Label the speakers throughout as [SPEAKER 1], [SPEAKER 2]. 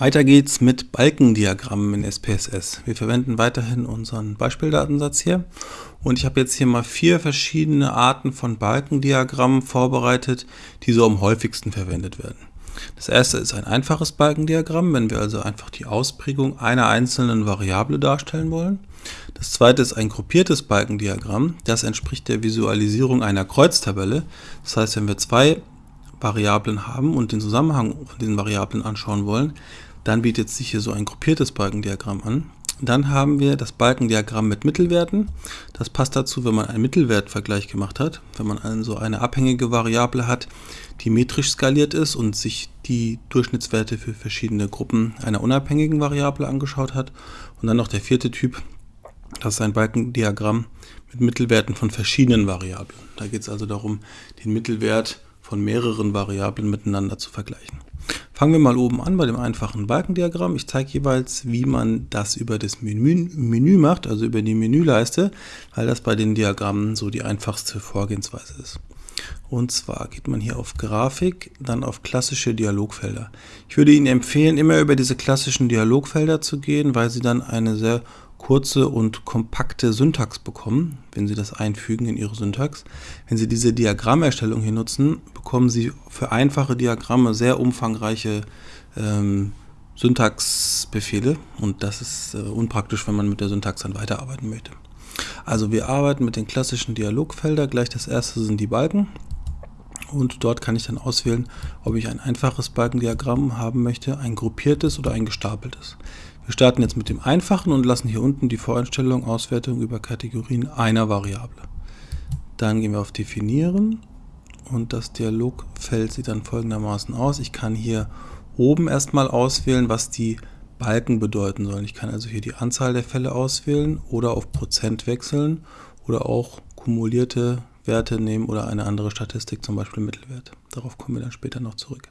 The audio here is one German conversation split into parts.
[SPEAKER 1] Weiter geht's mit Balkendiagrammen in SPSS. Wir verwenden weiterhin unseren Beispieldatensatz hier und ich habe jetzt hier mal vier verschiedene Arten von Balkendiagrammen vorbereitet, die so am häufigsten verwendet werden. Das erste ist ein einfaches Balkendiagramm, wenn wir also einfach die Ausprägung einer einzelnen Variable darstellen wollen. Das zweite ist ein gruppiertes Balkendiagramm. Das entspricht der Visualisierung einer Kreuztabelle. Das heißt, wenn wir zwei Variablen haben und den Zusammenhang von diesen Variablen anschauen wollen, dann bietet sich hier so ein gruppiertes Balkendiagramm an. Dann haben wir das Balkendiagramm mit Mittelwerten. Das passt dazu, wenn man einen Mittelwertvergleich gemacht hat. Wenn man also eine abhängige Variable hat, die metrisch skaliert ist und sich die Durchschnittswerte für verschiedene Gruppen einer unabhängigen Variable angeschaut hat. Und dann noch der vierte Typ, das ist ein Balkendiagramm mit Mittelwerten von verschiedenen Variablen. Da geht es also darum, den Mittelwert von mehreren Variablen miteinander zu vergleichen. Fangen wir mal oben an bei dem einfachen Balkendiagramm. Ich zeige jeweils, wie man das über das Menü, Menü macht, also über die Menüleiste, weil das bei den Diagrammen so die einfachste Vorgehensweise ist. Und zwar geht man hier auf Grafik, dann auf klassische Dialogfelder. Ich würde Ihnen empfehlen, immer über diese klassischen Dialogfelder zu gehen, weil Sie dann eine sehr kurze und kompakte Syntax bekommen, wenn Sie das einfügen in Ihre Syntax. Wenn Sie diese Diagrammerstellung hier nutzen, bekommen Sie für einfache Diagramme sehr umfangreiche ähm, Syntaxbefehle und das ist äh, unpraktisch, wenn man mit der Syntax dann weiterarbeiten möchte. Also wir arbeiten mit den klassischen Dialogfeldern. Gleich das erste sind die Balken und dort kann ich dann auswählen, ob ich ein einfaches Balkendiagramm haben möchte, ein gruppiertes oder ein gestapeltes. Wir starten jetzt mit dem einfachen und lassen hier unten die Voreinstellung Auswertung über Kategorien einer Variable. Dann gehen wir auf Definieren und das Dialogfeld sieht dann folgendermaßen aus. Ich kann hier oben erstmal auswählen, was die Balken bedeuten sollen. Ich kann also hier die Anzahl der Fälle auswählen oder auf Prozent wechseln oder auch kumulierte Werte nehmen oder eine andere Statistik, zum Beispiel Mittelwert. Darauf kommen wir dann später noch zurück.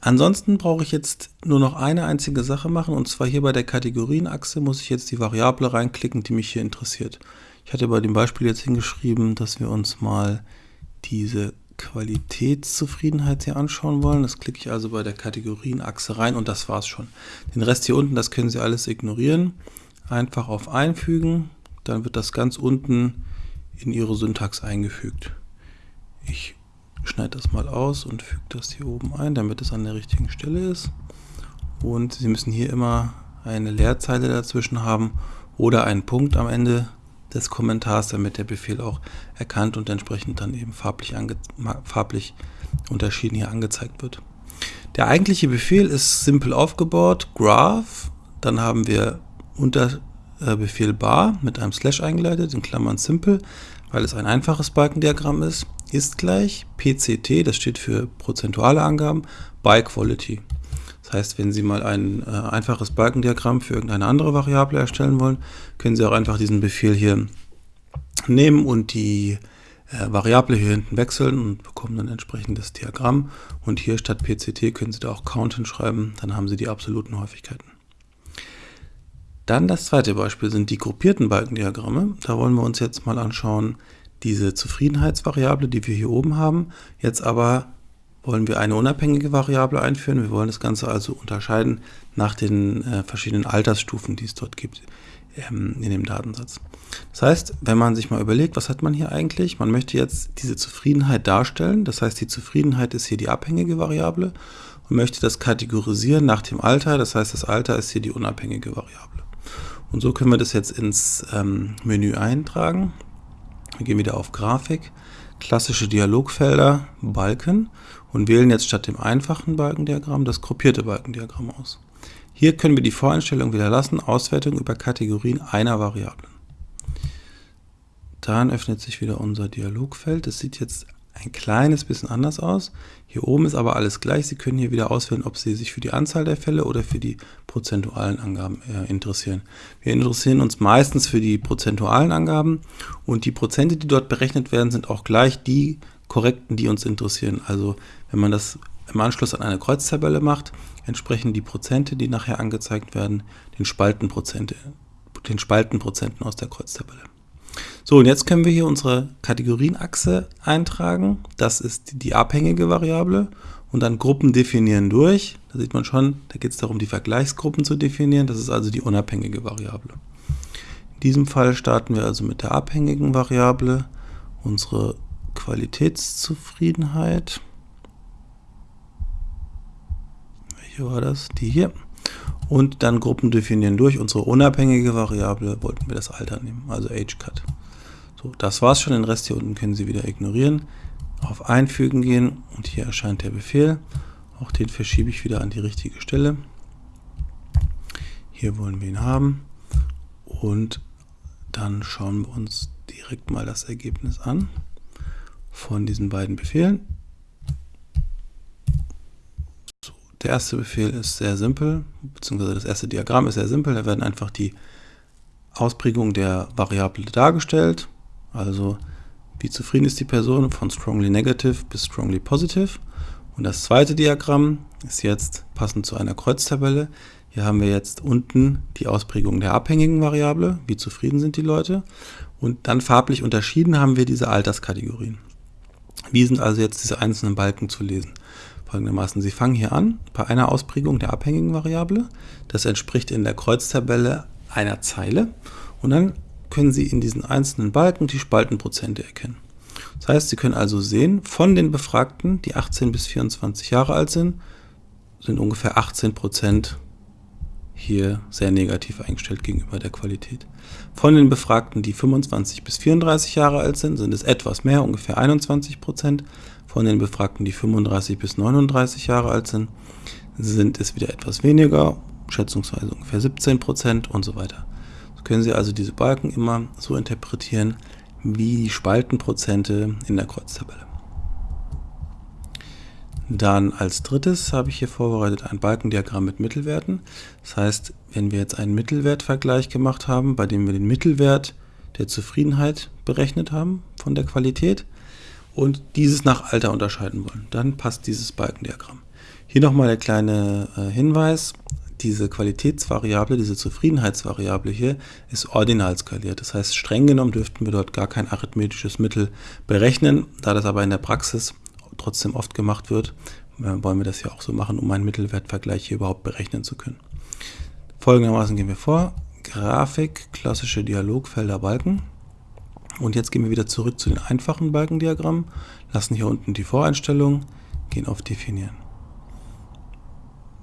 [SPEAKER 1] Ansonsten brauche ich jetzt nur noch eine einzige Sache machen und zwar hier bei der Kategorienachse muss ich jetzt die Variable reinklicken, die mich hier interessiert. Ich hatte bei dem Beispiel jetzt hingeschrieben, dass wir uns mal diese Qualitätszufriedenheit hier anschauen wollen. Das klicke ich also bei der Kategorienachse rein und das war's schon. Den Rest hier unten, das können Sie alles ignorieren. Einfach auf Einfügen, dann wird das ganz unten in Ihre Syntax eingefügt. Ich schneide das mal aus und füge das hier oben ein, damit es an der richtigen Stelle ist. Und Sie müssen hier immer eine Leerzeile dazwischen haben oder einen Punkt am Ende des Kommentars, damit der Befehl auch erkannt und entsprechend dann eben farblich, farblich unterschieden hier angezeigt wird. Der eigentliche Befehl ist simpel aufgebaut, graph, dann haben wir Unterbefehl bar mit einem Slash eingeleitet, in Klammern simple, weil es ein einfaches Balkendiagramm ist ist gleich PCT, das steht für prozentuale Angaben, by Quality. Das heißt, wenn Sie mal ein äh, einfaches Balkendiagramm für irgendeine andere Variable erstellen wollen, können Sie auch einfach diesen Befehl hier nehmen und die äh, Variable hier hinten wechseln und bekommen dann entsprechend das Diagramm. Und hier statt PCT können Sie da auch Count hinschreiben, dann haben Sie die absoluten Häufigkeiten. Dann das zweite Beispiel sind die gruppierten Balkendiagramme. Da wollen wir uns jetzt mal anschauen, diese Zufriedenheitsvariable, die wir hier oben haben. Jetzt aber wollen wir eine unabhängige Variable einführen. Wir wollen das Ganze also unterscheiden nach den äh, verschiedenen Altersstufen, die es dort gibt ähm, in dem Datensatz. Das heißt, wenn man sich mal überlegt, was hat man hier eigentlich? Man möchte jetzt diese Zufriedenheit darstellen. Das heißt, die Zufriedenheit ist hier die abhängige Variable und möchte das kategorisieren nach dem Alter. Das heißt, das Alter ist hier die unabhängige Variable. Und so können wir das jetzt ins ähm, Menü eintragen. Wir gehen wieder auf Grafik, klassische Dialogfelder, Balken und wählen jetzt statt dem einfachen Balkendiagramm das gruppierte Balkendiagramm aus. Hier können wir die Voreinstellung wieder lassen, Auswertung über Kategorien einer Variable. Dann öffnet sich wieder unser Dialogfeld. Das sieht jetzt ein kleines bisschen anders aus. Hier oben ist aber alles gleich. Sie können hier wieder auswählen, ob Sie sich für die Anzahl der Fälle oder für die prozentualen Angaben äh, interessieren. Wir interessieren uns meistens für die prozentualen Angaben und die Prozente, die dort berechnet werden, sind auch gleich die korrekten, die uns interessieren. Also wenn man das im Anschluss an eine Kreuztabelle macht, entsprechen die Prozente, die nachher angezeigt werden, den Spaltenprozente, den Spaltenprozenten aus der Kreuztabelle. So, und jetzt können wir hier unsere Kategorienachse eintragen. Das ist die abhängige Variable und dann Gruppen definieren durch. Da sieht man schon, da geht es darum, die Vergleichsgruppen zu definieren. Das ist also die unabhängige Variable. In diesem Fall starten wir also mit der abhängigen Variable unsere Qualitätszufriedenheit. Welche war das? Die hier. Und dann Gruppen definieren durch. Unsere unabhängige Variable wollten wir das Alter nehmen, also AgeCut. So, das war's schon. Den Rest hier unten können Sie wieder ignorieren. Auf Einfügen gehen und hier erscheint der Befehl. Auch den verschiebe ich wieder an die richtige Stelle. Hier wollen wir ihn haben. Und dann schauen wir uns direkt mal das Ergebnis an von diesen beiden Befehlen. So, der erste Befehl ist sehr simpel, beziehungsweise das erste Diagramm ist sehr simpel. Da werden einfach die Ausprägungen der Variable dargestellt. Also wie zufrieden ist die Person von strongly negative bis strongly positive. Und das zweite Diagramm ist jetzt passend zu einer Kreuztabelle. Hier haben wir jetzt unten die Ausprägung der abhängigen Variable, wie zufrieden sind die Leute. Und dann farblich unterschieden haben wir diese Alterskategorien. Wie sind also jetzt diese einzelnen Balken zu lesen? Folgendermaßen, Sie fangen hier an bei einer Ausprägung der abhängigen Variable. Das entspricht in der Kreuztabelle einer Zeile. Und dann können Sie in diesen einzelnen Balken die Spaltenprozente erkennen. Das heißt, Sie können also sehen, von den Befragten, die 18 bis 24 Jahre alt sind, sind ungefähr 18 Prozent hier sehr negativ eingestellt gegenüber der Qualität. Von den Befragten, die 25 bis 34 Jahre alt sind, sind es etwas mehr, ungefähr 21 Prozent. Von den Befragten, die 35 bis 39 Jahre alt sind, sind es wieder etwas weniger, schätzungsweise ungefähr 17 Prozent und so weiter. Können Sie also diese Balken immer so interpretieren wie die Spaltenprozente in der Kreuztabelle. Dann als drittes habe ich hier vorbereitet ein Balkendiagramm mit Mittelwerten. Das heißt, wenn wir jetzt einen Mittelwertvergleich gemacht haben, bei dem wir den Mittelwert der Zufriedenheit berechnet haben von der Qualität und dieses nach Alter unterscheiden wollen, dann passt dieses Balkendiagramm. Hier nochmal der kleine äh, Hinweis, diese Qualitätsvariable, diese Zufriedenheitsvariable hier, ist ordinal skaliert. Das heißt, streng genommen dürften wir dort gar kein arithmetisches Mittel berechnen. Da das aber in der Praxis trotzdem oft gemacht wird, äh, wollen wir das ja auch so machen, um einen Mittelwertvergleich hier überhaupt berechnen zu können. Folgendermaßen gehen wir vor. Grafik, klassische Dialogfelder, Balken. Und jetzt gehen wir wieder zurück zu den einfachen Balkendiagrammen, lassen hier unten die Voreinstellung, gehen auf Definieren.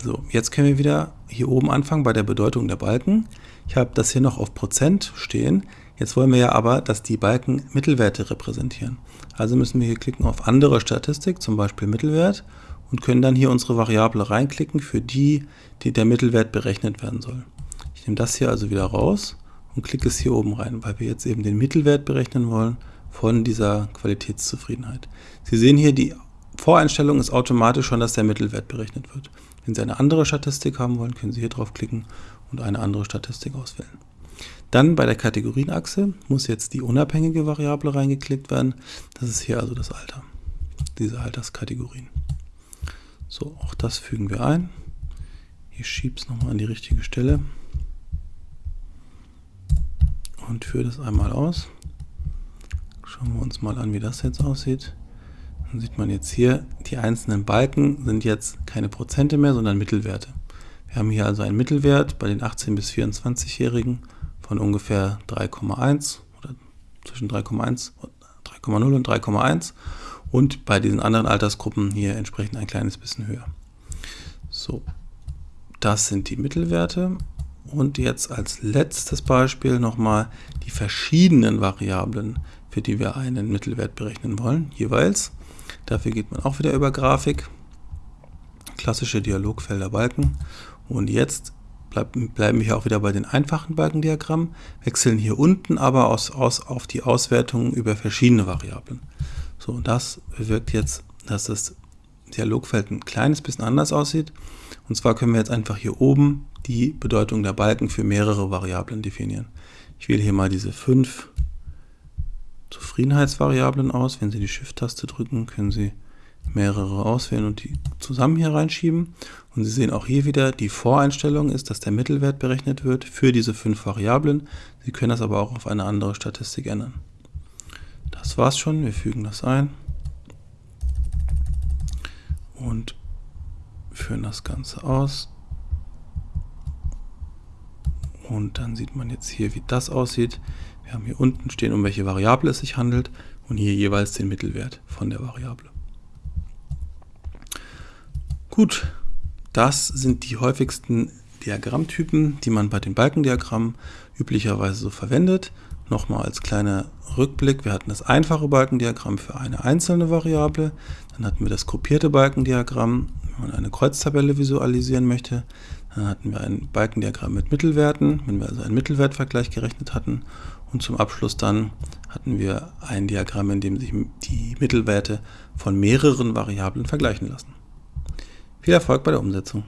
[SPEAKER 1] So, jetzt können wir wieder hier oben anfangen bei der Bedeutung der Balken. Ich habe das hier noch auf Prozent stehen. Jetzt wollen wir ja aber, dass die Balken Mittelwerte repräsentieren. Also müssen wir hier klicken auf andere Statistik, zum Beispiel Mittelwert und können dann hier unsere Variable reinklicken, für die, die der Mittelwert berechnet werden soll. Ich nehme das hier also wieder raus und klicke es hier oben rein, weil wir jetzt eben den Mittelwert berechnen wollen von dieser Qualitätszufriedenheit. Sie sehen hier, die Voreinstellung ist automatisch schon, dass der Mittelwert berechnet wird. Wenn Sie eine andere Statistik haben wollen, können Sie hier drauf klicken und eine andere Statistik auswählen. Dann bei der Kategorienachse muss jetzt die unabhängige Variable reingeklickt werden. Das ist hier also das Alter, diese Alterskategorien. So, auch das fügen wir ein. Ich schiebe es nochmal an die richtige Stelle und führe das einmal aus. Schauen wir uns mal an, wie das jetzt aussieht. Dann sieht man jetzt hier, die einzelnen Balken sind jetzt keine Prozente mehr, sondern Mittelwerte. Wir haben hier also einen Mittelwert bei den 18- bis 24-Jährigen von ungefähr 3,1 oder zwischen 3,1 3,0 und 3,1 und bei diesen anderen Altersgruppen hier entsprechend ein kleines bisschen höher. So, das sind die Mittelwerte und jetzt als letztes Beispiel nochmal die verschiedenen Variablen, für die wir einen Mittelwert berechnen wollen, jeweils. Dafür geht man auch wieder über Grafik, klassische Dialogfelder Balken und jetzt bleiben wir auch wieder bei den einfachen Balkendiagrammen, wechseln hier unten aber aus, aus, auf die Auswertung über verschiedene Variablen. So, und das bewirkt jetzt, dass das Dialogfeld ein kleines bisschen anders aussieht. Und zwar können wir jetzt einfach hier oben die Bedeutung der Balken für mehrere Variablen definieren. Ich wähle hier mal diese fünf Zufriedenheitsvariablen aus. Wenn Sie die Shift-Taste drücken, können Sie mehrere auswählen und die zusammen hier reinschieben. Und Sie sehen auch hier wieder, die Voreinstellung ist, dass der Mittelwert berechnet wird für diese fünf Variablen. Sie können das aber auch auf eine andere Statistik ändern. Das war's schon, wir fügen das ein. und führen das Ganze aus. Und dann sieht man jetzt hier, wie das aussieht. Wir haben hier unten stehen, um welche Variable es sich handelt und hier jeweils den Mittelwert von der Variable. Gut, das sind die häufigsten Diagrammtypen, die man bei dem Balkendiagramm üblicherweise so verwendet. Nochmal als kleiner Rückblick, wir hatten das einfache Balkendiagramm für eine einzelne Variable, dann hatten wir das gruppierte Balkendiagramm, wenn man eine Kreuztabelle visualisieren möchte, dann hatten wir ein Balkendiagramm mit Mittelwerten, wenn wir also einen Mittelwertvergleich gerechnet hatten und zum Abschluss dann hatten wir ein Diagramm, in dem sich die Mittelwerte von mehreren Variablen vergleichen lassen. Viel Erfolg bei der Umsetzung!